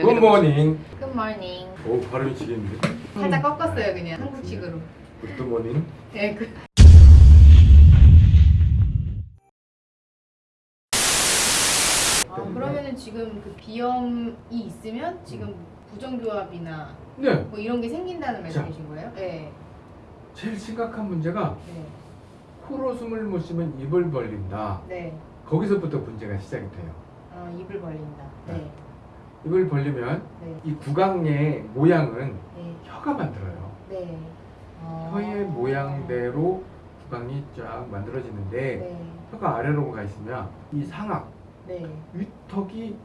Good morning good morning. 오 발음이 지겠는데 살짝 꺾었어요 그냥 한국식으로. Good morning 네, 그. 아, 그러면은 지금 그 비염이 있으면 지금 부정교합이나 네 뭐 이런 게 생긴다는 말씀이신 거예요? 네. 제일 심각한 문제가 네. 코로 숨을 못 쉬면 입을 벌린다 네. 거기서부터 문제가 시작이 돼요 아, 입을 벌린다. 네. 입을 벌리면 네. 이 구강의 모양은 네. 혀가 만들어요 네. 아. 혀의 모양대로 구강이 쫙 만들어지는데 네. 혀가 아래로 가 있으면 이 상악 네. 윗턱이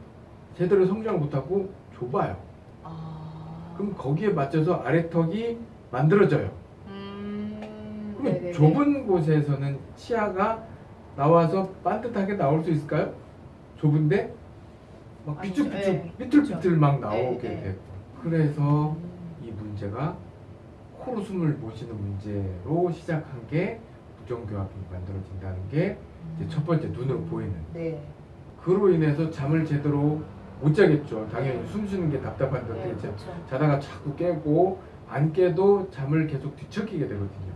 제대로 성장을 못하고 좁아요 아. 그럼 거기에 맞춰서 아래턱이 만들어져요 음. 그럼 네네네. 좁은 곳에서는 치아가 나와서 반듯하게 나올 수 있을까요? 좁은데 막 아니죠. 삐뚤삐뚤 네. 삐뚤삐뚤 막 나오게 네, 네. 되고 그래서 음. 이 문제가 코로 숨을 못 쉬는 문제로 시작한 게 부정교합이 만들어진다는 게 이제 첫 번째 눈으로 보이는 네. 그로 인해서 잠을 제대로 못 자겠죠 당연히 네. 숨 쉬는 게 답답한데 네, 그렇죠. 자다가 자꾸 깨고 안 깨도 잠을 계속 뒤척이게 되거든요.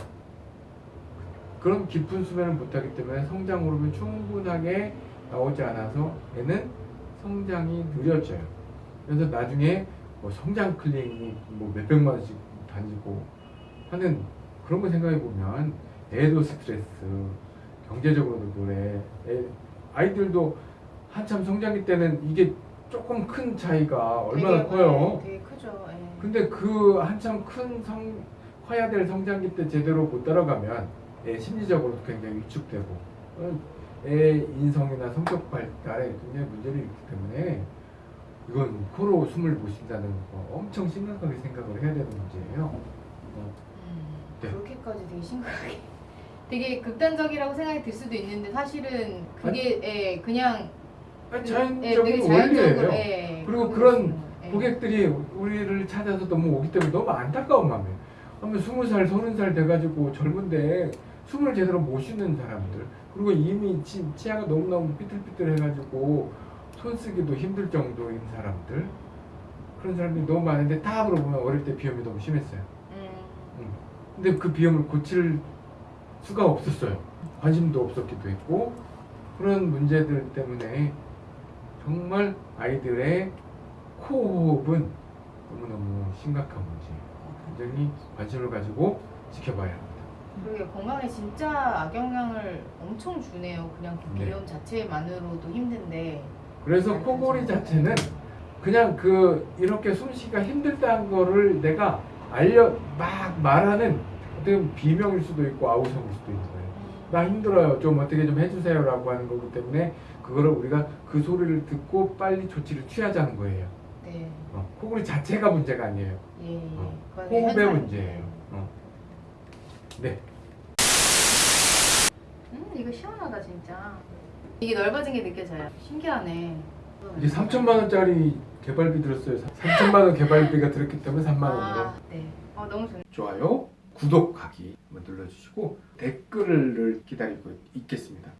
그런 깊은 수면을 못하기 때문에 성장 호르몬이 충분하게 나오지 않아서 애는 성장이 느려져요. 그래서 나중에 뭐 성장 클리닉 뭐 몇백만 원씩 다니고 하는 그런 거 생각해 보면 애도 스트레스, 경제적으로도 그래. 애, 아이들도 한참 성장기 때는 이게 조금 큰 차이가 얼마나 되게, 커요. 네, 되게 크죠. 예. 근데 그 한참 큰 성, 커야 될 성장기 때 제대로 못 따라가면 애 심리적으로 굉장히 위축되고 인성이나 성격 발달에 굉장히 문제를 일으키기 때문에 이건 코로 숨을 못 쉰다는 거 엄청 심각하게 생각을 해야 되는 문제예요. 어, 음, 네. 그렇게까지 되게 심각하게 되게 극단적이라고 생각이 들 수도 있는데 사실은 그게 예, 그냥 아니, 그- 자연적인 예, 원리예요. 예, 그리고 그런. 예. 고객들이 우리를 찾아서 너무 오기 때문에 너무 안타까운 마음이에요. 그러면 스무 살, 서른 살 돼가지고 젊은데 숨을 제대로 못 쉬는 사람들 그리고 이미 치, 치아가 너무너무 삐뚤삐뚤 해가지고 손 쓰기도 힘들 정도인 사람들 그런 사람들이 너무 많은데 다 물어보면 어릴 때 비염이 너무 심했어요. 음, 음. 근데 그 비염을 고칠 수가 없었어요. 관심도 없었기도 했고 그런 문제들 때문에 정말 아이들의 코호흡은 너무너무 심각한 문제예요. 굉장히 관심을 가지고 지켜봐야 합니다. 그러게 건강에 진짜 악영향을 엄청 주네요. 그냥 그 네. 비염 자체만으로도 힘든데. 그래서 코골이 자체는 그냥 그 이렇게 숨쉬기가 힘들다는 거를 내가 알려 막 말하는 어떻게 보면 비명일 수도 있고 아우성일 수도 있는 거예요. 나 힘들어요. 좀 어떻게 좀 해주세요라고 하는 거기 때문에 그거를 우리가 그 소리를 듣고 빨리 조치를 취하자는 거예요. 네. 어, 코골이 자체가 문제가 아니에요. 예. 예. 어, 호흡의 현상. 문제예요. 어. 네. 음, 이거 시원하다 진짜. 이게 넓어진 게 느껴져요. 신기하네. 이제 3천만 원짜리 개발비 들었어요. 3천만 원 개발비가 들었기 때문에 3만 원으로. 아, 네. 어, 너무 좋네. 좋아요, 구독하기 눌러주시고 댓글을 기다리고 있겠습니다.